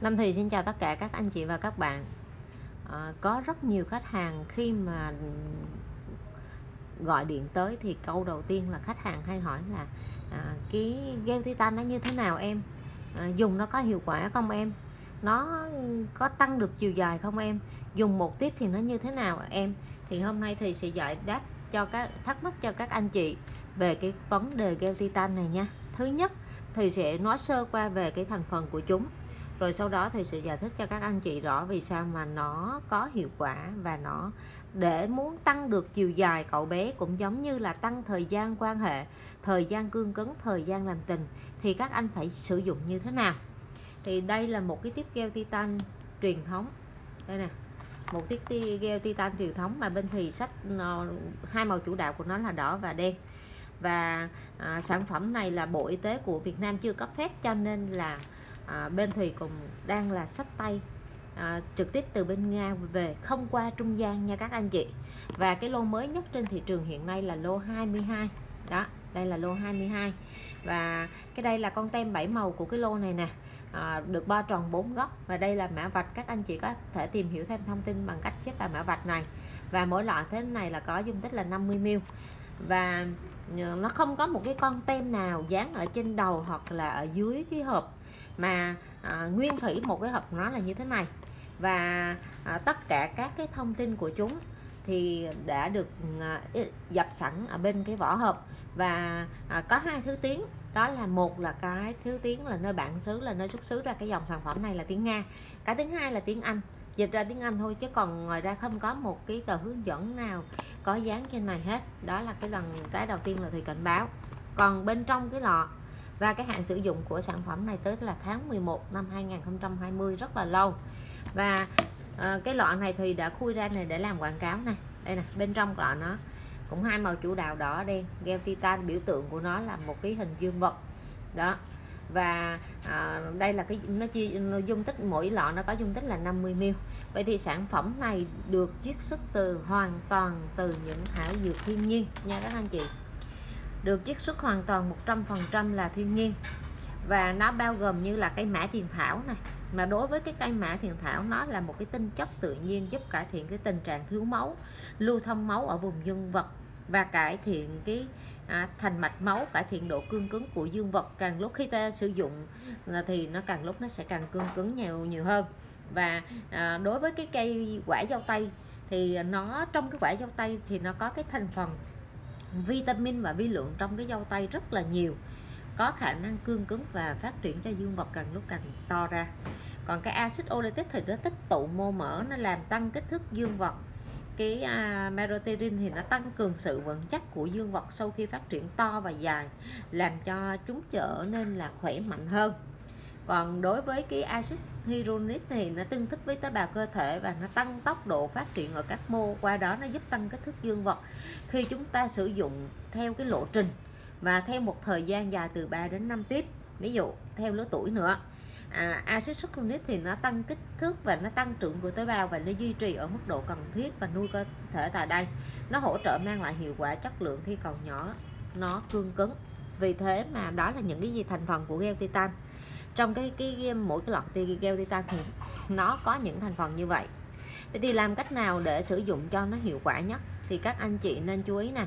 Lâm Thì xin chào tất cả các anh chị và các bạn. À, Có rất nhiều khách hàng khi mà gọi điện tới thì câu đầu tiên là khách hàng hay hỏi là à, cái gel titan nó như thế nào em? À, dùng nó có hiệu quả không em? Nó có tăng được chiều dài không em? Dùng một tiếp thì nó như thế nào em? Thì hôm nay thì sẽ giải đáp cho các thắc mắc cho các anh chị về cái vấn đề gel titan này nha. Thứ nhất thì sẽ nói sơ qua về cái thành phần của chúng rồi sau đó thì sẽ giải thích cho các anh chị rõ vì sao mà nó có hiệu quả và nó để muốn tăng được chiều dài cậu bé cũng giống như là tăng thời gian quan hệ thời gian cương cứng thời gian làm tình thì các anh phải sử dụng như thế nào. Thì đây là một cái tiếp keo titan truyền thống. Đây nè một tiết gel titan truyền thống mà bên thì sách ờ, hai màu chủ đạo của nó là đỏ và đen. Và à, sản phẩm này là bộ y tế của Việt Nam chưa cấp phép cho nên là à, bên thùy cũng đang là sách tay à, trực tiếp từ bên Nga về không qua trung gian nha các anh chị. Và cái lô mới nhất trên thị trường hiện nay là lô 22 đó đây là lô 22 và cái đây là con tem 7 màu của cái lô này nè. À, được ba tròn 4 góc. Và đây là mã vạch các anh chị có thể tìm hiểu thêm thông tin bằng cách chép vào mã vạch này. Và mỗi loại thế này là có dung tích là 50 ml và ờ, nó không có một cái con tem nào dán ở trên đầu hoặc là ở dưới cái hộp mà à, nguyên thủy một cái hộp nó là như thế này. Và à, tất cả các cái thông tin của chúng thì đã được à, dập sẵn ở bên cái vỏ hộp. Và à, có hai thứ tiếng. Đó là một là cái thứ tiếng là nơi bản xứ là nơi xuất xứ ra cái dòng sản phẩm này là tiếng Nga. Cái thứ hai là tiếng Anh dịch ra tiếng Anh thôi chứ còn ngoài ra không có một cái tờ hướng dẫn nào có dán trên này hết. Đó là cái lần cái đầu tiên là thùy cảnh báo. Còn bên trong cái lọ và cái hạn sử dụng của sản phẩm này tới là tháng 11 năm 2020 rất là lâu. Và à, cái lọ này thì đã khui ra này để làm quảng cáo này đây nè bên trong lọ nó cũng hai màu chủ đạo đỏ đen. Gel titan biểu tượng của nó là một cái hình dương vật. Đó và à, đây là cái nó chia nó dung tích mỗi lọ nó có dung tích là 50 ml. Vậy thì sản phẩm này được chiết xuất từ hoàn toàn từ những thảo dược thiên nhiên nha các anh chị. Được chiết xuất hoàn toàn 100% là thiên nhiên. Và nó bao gồm như là cây mã thiền thảo này. Mà đối với cái cây mã thiền thảo nó là một cái tinh chất tự nhiên giúp cải thiện cái tình trạng thiếu máu lưu thông máu ở vùng dương vật và cải thiện cái à, thành mạch máu cải thiện độ cương cứng của dương vật. Càng lúc khi ta sử dụng à, thì nó càng lúc nó sẽ càng cương cứng nhiều nhiều hơn. Và à, đối với cái cây quả dâu tây thì nó trong cái quả dâu tây thì nó có cái thành phần vitamin và vi lượng trong cái dâu tây rất là nhiều có khả năng cương cứng và phát triển cho dương vật càng lúc càng to ra. Còn cái axit oleic thì nó tích tụ mô mỡ nó làm tăng kích thước dương vật cái uh, meroterin thì nó tăng cường sự vững chắc của dương vật sau khi phát triển to và dài làm cho chúng trở nên là khỏe mạnh hơn. Còn đối với cái axit hyaluronic thì nó tương thích với tế bào cơ thể và nó tăng tốc độ phát triển ở các mô qua đó nó giúp tăng kích thước dương vật. Khi chúng ta sử dụng theo cái lộ trình và theo một thời gian dài từ 3 đến 5 tiếp ví dụ theo lứa tuổi nữa à, axit succinic thì nó tăng kích thước và nó tăng trưởng của tế bào và nó duy trì ở mức độ cần thiết và nuôi cơ thể tại đây. Nó hỗ trợ mang lại hiệu quả chất lượng khi còn nhỏ nó cương cứng. Vì thế mà đó là những cái gì thành phần của gel titan. Trong cái cái mỗi cái lọt gel titan thì nó có những thành phần như vậy. Vậy thì làm cách nào để sử dụng cho nó hiệu quả nhất thì các anh chị nên chú ý nè.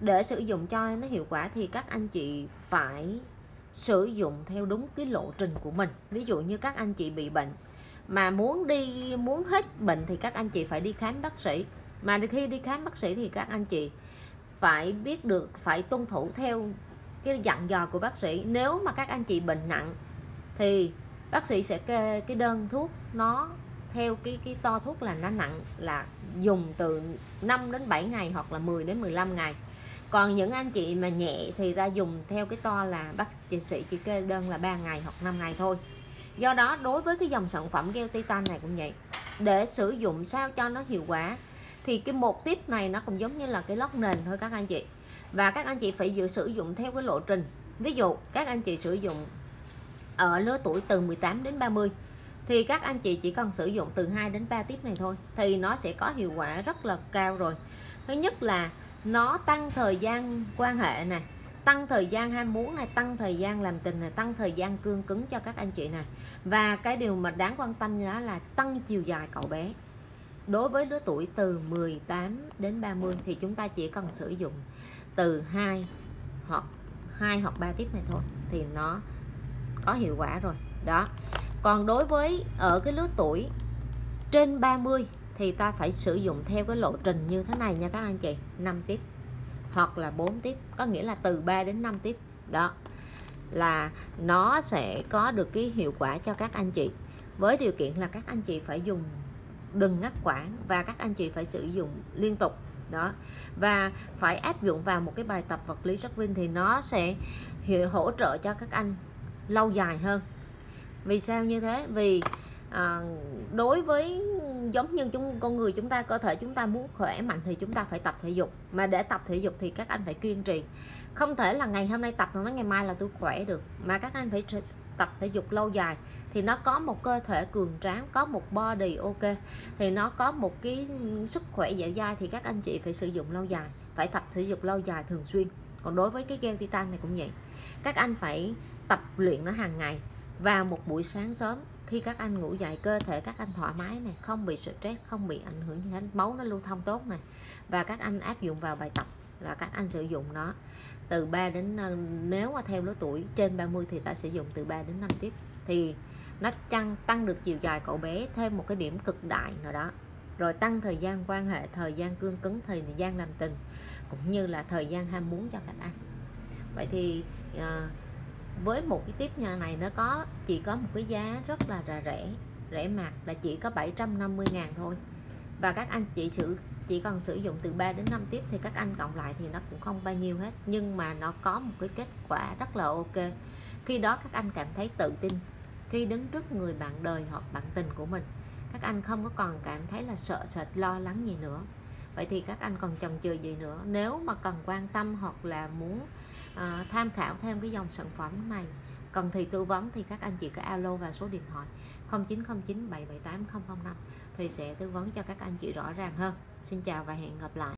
Để sử dụng cho nó hiệu quả thì các anh chị phải sử dụng theo đúng cái lộ trình của mình. Ví dụ như các anh chị bị bệnh mà muốn đi, muốn hết bệnh thì các anh chị phải đi khám bác sĩ. Mà khi đi khám bác sĩ thì các anh chị phải biết được, phải tuân thủ theo cái dặn dò của bác sĩ. Nếu mà các anh chị bệnh nặng thì bác sĩ sẽ kê cái đơn thuốc nó theo cái cái to thuốc là nó nặng là dùng từ 5 đến 7 ngày hoặc là 10 đến 15 ngày còn những anh chị mà nhẹ thì ta dùng theo cái to là bác chị sĩ chỉ kê đơn là 3 ngày hoặc 5 ngày thôi. Do đó, đối với cái dòng sản phẩm gel titan này cũng vậy. Để sử dụng sao cho nó hiệu quả, thì cái một tiếp này nó cũng giống như là cái lót nền thôi các anh chị. Và các anh chị phải dự sử dụng theo cái lộ trình. Ví dụ, các anh chị sử dụng ở lứa tuổi từ 18 đến 30 thì các anh chị chỉ cần sử dụng từ 2 đến 3 tiếp này thôi, thì nó sẽ có hiệu quả rất là cao rồi. Thứ nhất là nó tăng thời gian quan hệ nè, tăng thời gian ham muốn này tăng thời gian làm tình này tăng thời gian cương cứng cho các anh chị này và cái điều mà đáng quan tâm đó là tăng chiều dài cậu bé. Đối với lứa tuổi từ 18 đến 30 thì chúng ta chỉ cần sử dụng từ 2 hoặc 2 hoặc 3 tiếp này thôi thì nó có hiệu quả rồi. Đó. Còn đối với ở cái lứa tuổi trên 30 thì ta phải sử dụng theo cái lộ trình như thế này nha các anh chị. 5 tiếp. Hoặc là 4 tiếp. Có nghĩa là từ 3 đến 5 tiếp. Đó. Là nó sẽ có được cái hiệu quả cho các anh chị. Với điều kiện là các anh chị phải dùng đừng ngắt quãng và các anh chị phải sử dụng liên tục. Đó. Và phải áp dụng vào một cái bài tập vật lý rất vinh thì nó sẽ hỗ trợ cho các anh lâu dài hơn. Vì sao như thế? Vì à, đối với giống như chúng, con người chúng ta, cơ thể chúng ta muốn khỏe mạnh thì chúng ta phải tập thể dục. Mà để tập thể dục thì các anh phải kiên trì. Không thể là ngày hôm nay tập nó ngày mai là tôi khỏe được. Mà các anh phải tập thể dục lâu dài thì nó có một cơ thể cường tráng, có một body ok. Thì nó có một cái sức khỏe dẻo dai thì các anh chị phải sử dụng lâu dài. Phải tập thể dục lâu dài thường xuyên. Còn đối với cái gel titan này cũng vậy. Các anh phải tập luyện nó hàng ngày vào một buổi sáng sớm khi các anh ngủ dậy cơ thể các anh thoải mái này không bị stress không bị ảnh hưởng gì hết máu nó lưu thông tốt này. Và các anh áp dụng vào bài tập là các anh sử dụng nó từ 3 đến nếu mà theo lứa tuổi trên 30 thì ta sử dụng từ 3 đến 5 tiếp thì nó tăng tăng được chiều dài cậu bé thêm một cái điểm cực đại nào đó. Rồi tăng thời gian quan hệ thời gian cương cứng thời gian làm tình cũng như là thời gian ham muốn cho các anh. Vậy thì uh, với một cái tiếp nhà này nó có, chỉ có một cái giá rất là rẻ rẻ mạt là chỉ có 750 ngàn thôi. Và các anh chị sử, chỉ cần sử dụng từ 3 đến 5 tiếp thì các anh cộng lại thì nó cũng không bao nhiêu hết. Nhưng mà nó có một cái kết quả rất là ok. Khi đó các anh cảm thấy tự tin. Khi đứng trước người bạn đời hoặc bạn tình của mình, các anh không có còn cảm thấy là sợ sệt, lo lắng gì nữa. Vậy thì các anh còn chần chừ gì nữa? Nếu mà cần quan tâm hoặc là muốn à, tham khảo thêm cái dòng sản phẩm này. Cần thì tư vấn thì các anh chị cứ alo vào số điện thoại 0909 778 005 thì sẽ tư vấn cho các anh chị rõ ràng hơn. Xin chào và hẹn gặp lại.